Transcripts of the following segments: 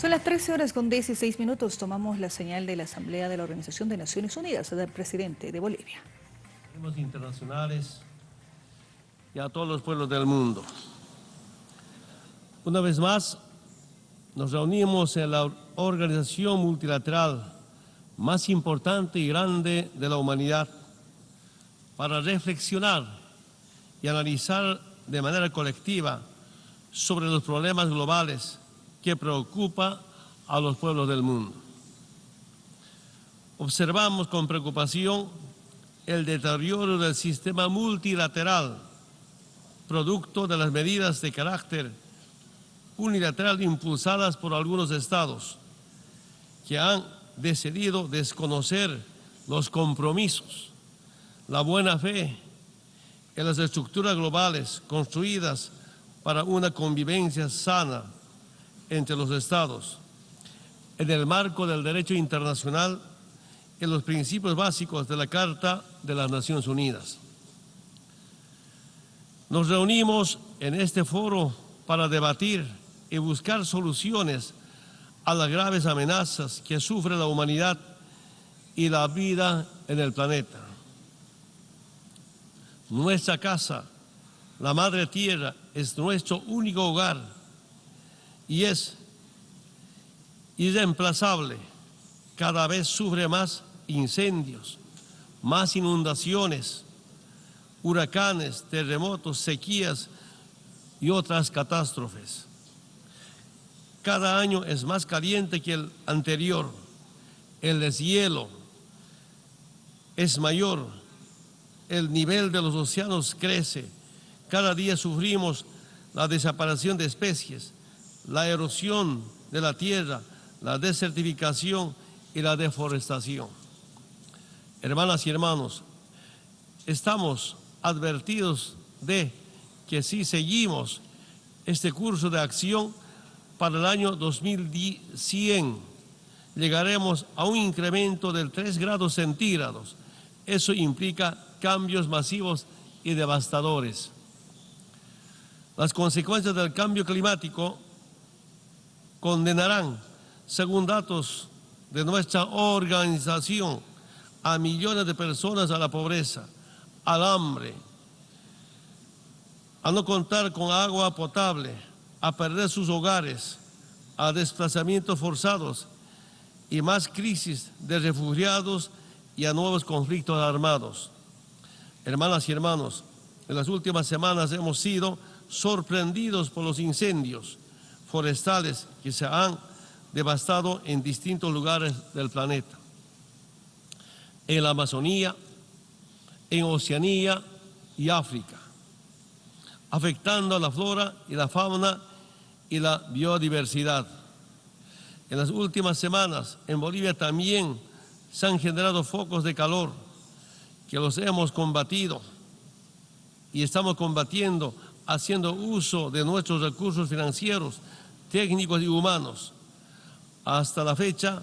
Son las 13 horas con 16 minutos. Tomamos la señal de la Asamblea de la Organización de Naciones Unidas del presidente de Bolivia. internacionales y a todos los pueblos del mundo. Una vez más, nos reunimos en la organización multilateral más importante y grande de la humanidad para reflexionar y analizar de manera colectiva sobre los problemas globales que preocupa a los pueblos del mundo. Observamos con preocupación el deterioro del sistema multilateral, producto de las medidas de carácter unilateral impulsadas por algunos estados que han decidido desconocer los compromisos, la buena fe en las estructuras globales construidas para una convivencia sana entre los estados, en el marco del derecho internacional en los principios básicos de la Carta de las Naciones Unidas. Nos reunimos en este foro para debatir y buscar soluciones a las graves amenazas que sufre la humanidad y la vida en el planeta. Nuestra casa, la Madre Tierra, es nuestro único hogar y es irreemplazable. Cada vez sufre más incendios, más inundaciones, huracanes, terremotos, sequías y otras catástrofes. Cada año es más caliente que el anterior. El deshielo es mayor. El nivel de los océanos crece. Cada día sufrimos la desaparición de especies, la erosión de la tierra, la desertificación y la deforestación. Hermanas y hermanos, estamos advertidos de que si seguimos este curso de acción, para el año 2100 llegaremos a un incremento del 3 grados centígrados. Eso implica cambios masivos y devastadores. Las consecuencias del cambio climático condenarán, según datos de nuestra organización, a millones de personas a la pobreza, al hambre, a no contar con agua potable, a perder sus hogares, a desplazamientos forzados y más crisis de refugiados y a nuevos conflictos armados. Hermanas y hermanos, en las últimas semanas hemos sido sorprendidos por los incendios forestales que se han devastado en distintos lugares del planeta. En la Amazonía, en Oceanía y África, afectando a la flora y la fauna y la biodiversidad. En las últimas semanas en Bolivia también se han generado focos de calor que los hemos combatido y estamos combatiendo haciendo uso de nuestros recursos financieros, técnicos y humanos. Hasta la fecha,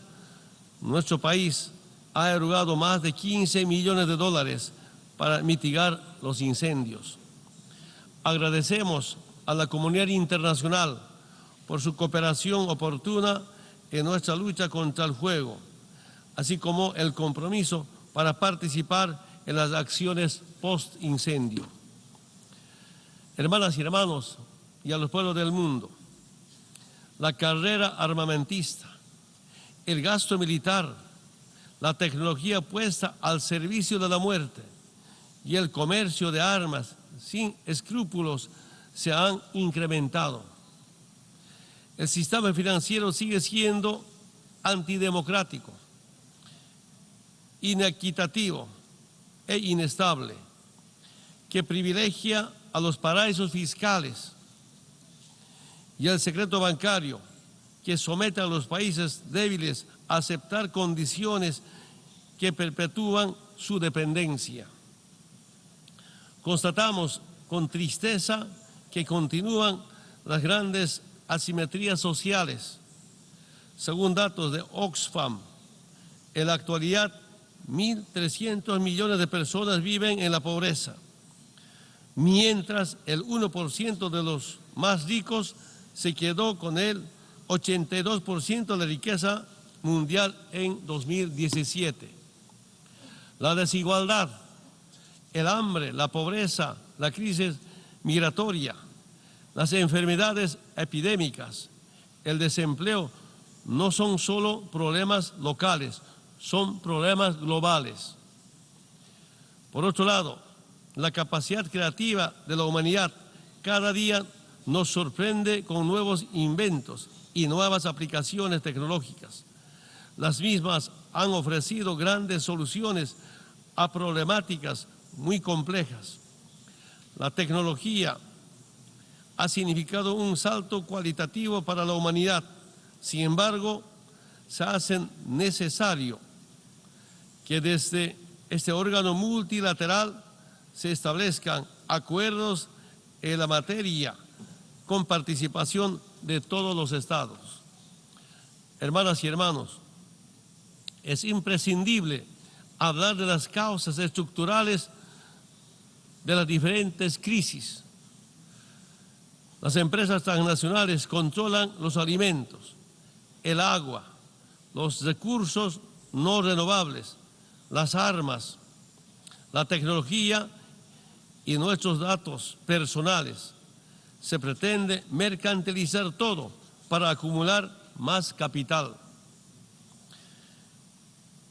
nuestro país ha erogado más de 15 millones de dólares para mitigar los incendios. Agradecemos a la comunidad internacional por su cooperación oportuna en nuestra lucha contra el fuego, así como el compromiso para participar en las acciones post-incendio. Hermanas y hermanos, y a los pueblos del mundo, la carrera armamentista, el gasto militar, la tecnología puesta al servicio de la muerte y el comercio de armas sin escrúpulos se han incrementado. El sistema financiero sigue siendo antidemocrático, inequitativo e inestable, que privilegia a los paraísos fiscales y el secreto bancario, que somete a los países débiles a aceptar condiciones que perpetúan su dependencia. Constatamos con tristeza que continúan las grandes asimetrías sociales. Según datos de Oxfam, en la actualidad 1.300 millones de personas viven en la pobreza, mientras el 1% de los más ricos se quedó con el 82% de la riqueza mundial en 2017. La desigualdad, el hambre, la pobreza, la crisis migratoria, las enfermedades epidémicas, el desempleo, no son solo problemas locales, son problemas globales. Por otro lado, la capacidad creativa de la humanidad cada día nos sorprende con nuevos inventos y nuevas aplicaciones tecnológicas. Las mismas han ofrecido grandes soluciones a problemáticas muy complejas. La tecnología ha significado un salto cualitativo para la humanidad. Sin embargo, se hace necesario que desde este órgano multilateral se establezcan acuerdos en la materia con participación de todos los estados. Hermanas y hermanos, es imprescindible hablar de las causas estructurales de las diferentes crisis. Las empresas transnacionales controlan los alimentos, el agua, los recursos no renovables, las armas, la tecnología y nuestros datos personales. Se pretende mercantilizar todo para acumular más capital.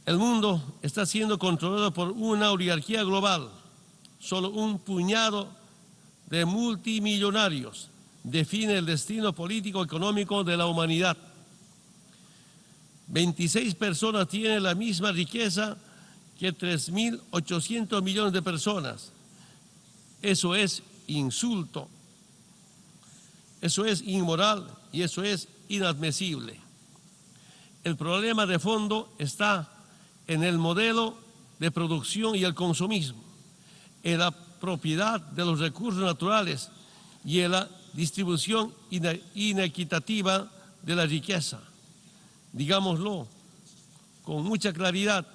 El mundo está siendo controlado por una oligarquía global. Solo un puñado de multimillonarios define el destino político-económico de la humanidad. 26 personas tienen la misma riqueza que 3.800 millones de personas. Eso es insulto, eso es inmoral y eso es inadmisible. El problema de fondo está en el modelo de producción y el consumismo, en la propiedad de los recursos naturales y en la distribución inequitativa de la riqueza. Digámoslo con mucha claridad,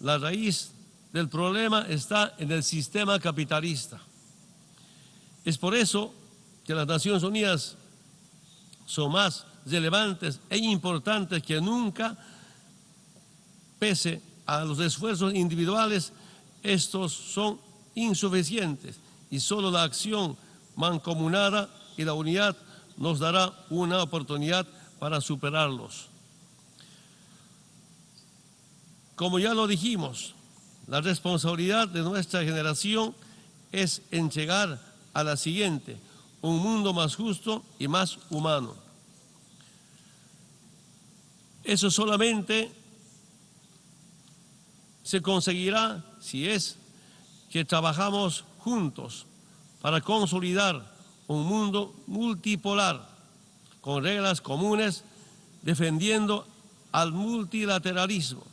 la raíz del problema está en el sistema capitalista. Es por eso que las Naciones Unidas son más relevantes e importantes que nunca, pese a los esfuerzos individuales, estos son insuficientes y solo la acción mancomunada y la unidad nos dará una oportunidad para superarlos. Como ya lo dijimos, la responsabilidad de nuestra generación es en llegar a la siguiente, un mundo más justo y más humano. Eso solamente se conseguirá si es que trabajamos juntos para consolidar un mundo multipolar con reglas comunes defendiendo al multilateralismo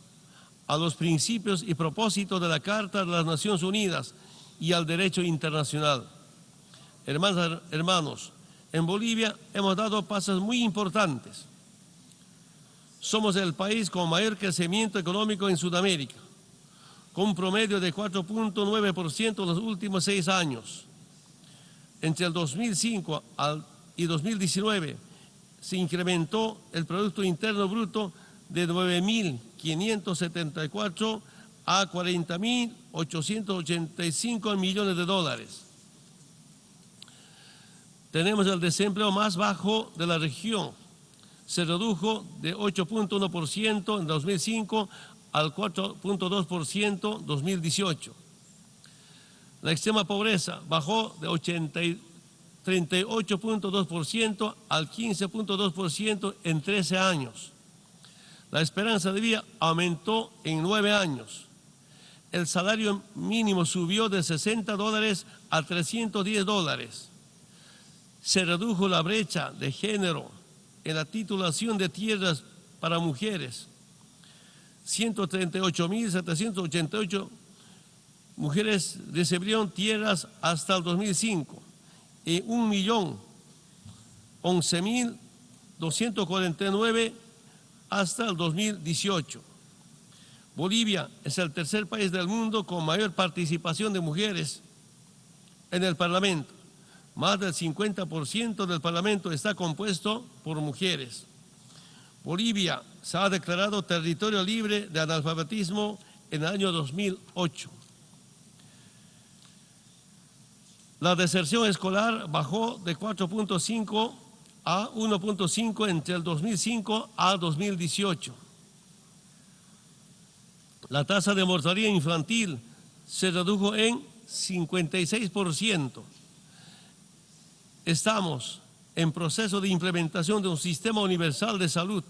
a los principios y propósitos de la Carta de las Naciones Unidas y al derecho internacional. Hermanas, hermanos, en Bolivia hemos dado pasos muy importantes. Somos el país con mayor crecimiento económico en Sudamérica, con un promedio de 4.9% en los últimos seis años. Entre el 2005 y 2019 se incrementó el Producto Interno Bruto de 9.574 a 40.885 millones de dólares. Tenemos el desempleo más bajo de la región. Se redujo de 8.1% en 2005 al 4.2% en 2018. La extrema pobreza bajó de 38.2% al 15.2% en 13 años. La esperanza de vida aumentó en nueve años. El salario mínimo subió de 60 dólares a 310 dólares. Se redujo la brecha de género en la titulación de tierras para mujeres. 138.788 mujeres recibieron tierras hasta el 2005 y 1.011.249 hasta el 2018. Bolivia es el tercer país del mundo con mayor participación de mujeres en el Parlamento. Más del 50% del Parlamento está compuesto por mujeres. Bolivia se ha declarado territorio libre de analfabetismo en el año 2008. La deserción escolar bajó de 4.5 a 1.5 entre el 2005 a 2018. La tasa de mortalidad infantil se redujo en 56%. Estamos en proceso de implementación de un sistema universal de salud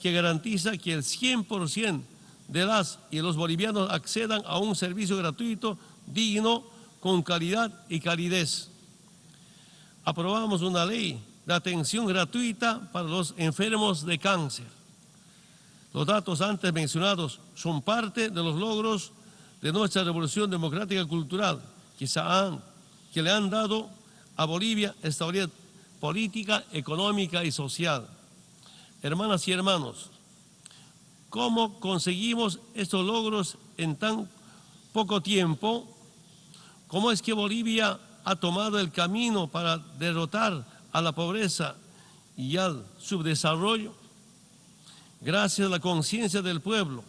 que garantiza que el 100% de las y los bolivianos accedan a un servicio gratuito, digno, con calidad y calidez. Aprobamos una ley de atención gratuita para los enfermos de cáncer. Los datos antes mencionados son parte de los logros de nuestra revolución democrática cultural que, que le han dado a Bolivia estabilidad política, económica y social. Hermanas y hermanos, ¿cómo conseguimos estos logros en tan poco tiempo? ¿Cómo es que Bolivia ha tomado el camino para derrotar a la pobreza y al subdesarrollo? Gracias a la conciencia del pueblo,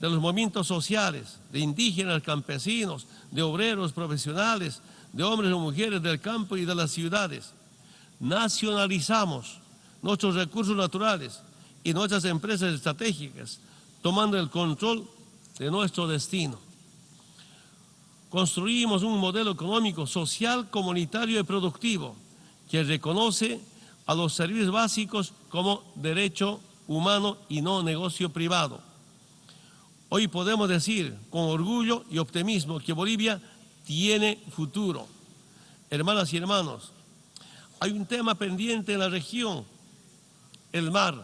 de los movimientos sociales, de indígenas, campesinos, de obreros profesionales, de hombres y mujeres del campo y de las ciudades. Nacionalizamos nuestros recursos naturales y nuestras empresas estratégicas, tomando el control de nuestro destino. Construimos un modelo económico, social, comunitario y productivo que reconoce a los servicios básicos como derecho humano y no negocio privado. Hoy podemos decir con orgullo y optimismo que Bolivia tiene futuro. Hermanas y hermanos, hay un tema pendiente en la región el mar.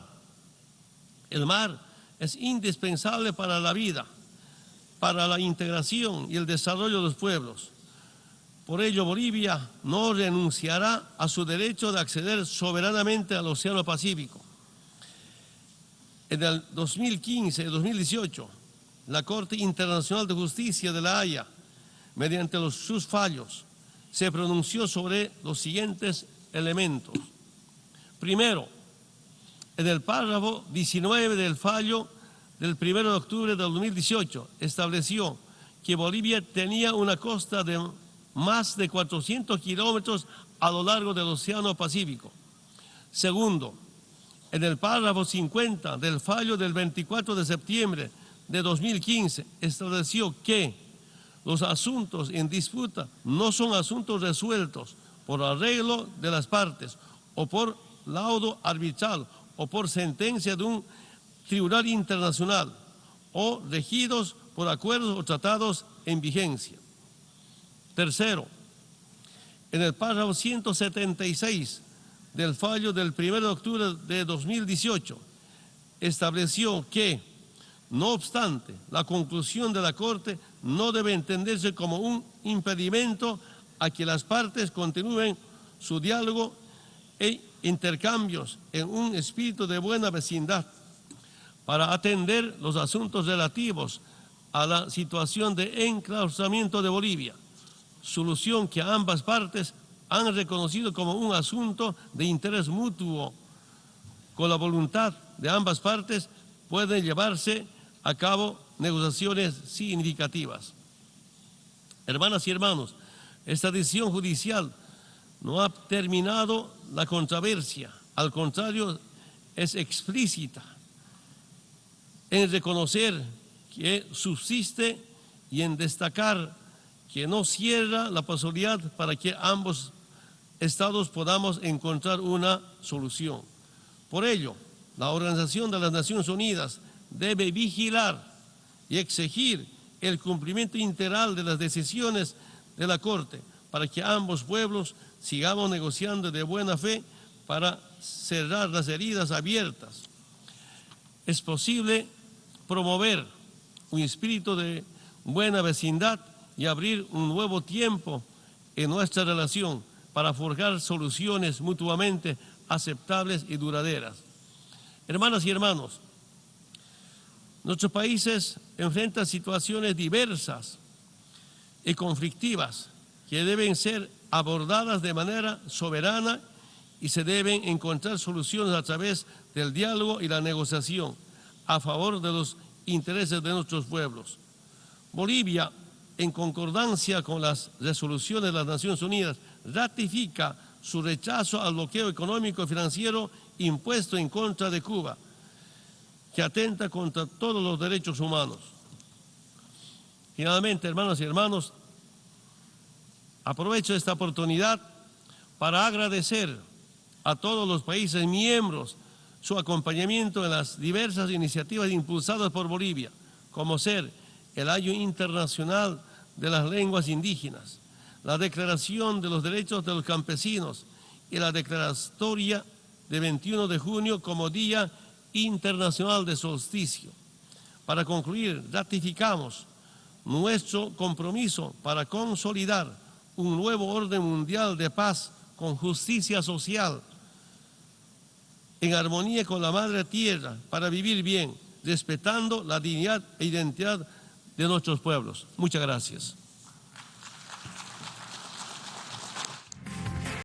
El mar es indispensable para la vida, para la integración y el desarrollo de los pueblos. Por ello, Bolivia no renunciará a su derecho de acceder soberanamente al Océano Pacífico. En el 2015 y 2018, la Corte Internacional de Justicia de La Haya, mediante sus fallos, se pronunció sobre los siguientes elementos. Primero, en el párrafo 19 del fallo del 1 de octubre del 2018 estableció que Bolivia tenía una costa de más de 400 kilómetros a lo largo del Océano Pacífico. Segundo, en el párrafo 50 del fallo del 24 de septiembre de 2015 estableció que los asuntos en disputa no son asuntos resueltos por arreglo de las partes o por laudo arbitral o por sentencia de un tribunal internacional o regidos por acuerdos o tratados en vigencia. Tercero, en el párrafo 176 del fallo del 1 de octubre de 2018, estableció que, no obstante, la conclusión de la Corte no debe entenderse como un impedimento a que las partes continúen su diálogo e intercambios en un espíritu de buena vecindad para atender los asuntos relativos a la situación de enclaustramiento de Bolivia, solución que ambas partes han reconocido como un asunto de interés mutuo. Con la voluntad de ambas partes pueden llevarse a cabo negociaciones significativas. Hermanas y hermanos, esta decisión judicial no ha terminado la controversia, al contrario, es explícita en reconocer que subsiste y en destacar que no cierra la posibilidad para que ambos estados podamos encontrar una solución. Por ello, la Organización de las Naciones Unidas debe vigilar y exigir el cumplimiento integral de las decisiones de la Corte para que ambos pueblos sigamos negociando de buena fe para cerrar las heridas abiertas. Es posible promover un espíritu de buena vecindad y abrir un nuevo tiempo en nuestra relación para forjar soluciones mutuamente aceptables y duraderas. Hermanas y hermanos, nuestros países enfrentan situaciones diversas y conflictivas que deben ser abordadas de manera soberana y se deben encontrar soluciones a través del diálogo y la negociación a favor de los intereses de nuestros pueblos. Bolivia, en concordancia con las resoluciones de las Naciones Unidas, ratifica su rechazo al bloqueo económico y financiero impuesto en contra de Cuba, que atenta contra todos los derechos humanos. Finalmente, hermanos y hermanos, aprovecho esta oportunidad para agradecer a todos los países miembros su acompañamiento en las diversas iniciativas impulsadas por Bolivia, como ser el Año Internacional de las Lenguas Indígenas, la Declaración de los Derechos de los Campesinos y la Declaratoria de 21 de junio como Día Internacional de Solsticio. Para concluir, ratificamos nuestro compromiso para consolidar un nuevo orden mundial de paz con justicia social, en armonía con la Madre Tierra, para vivir bien, respetando la dignidad e identidad de nuestros pueblos. Muchas gracias.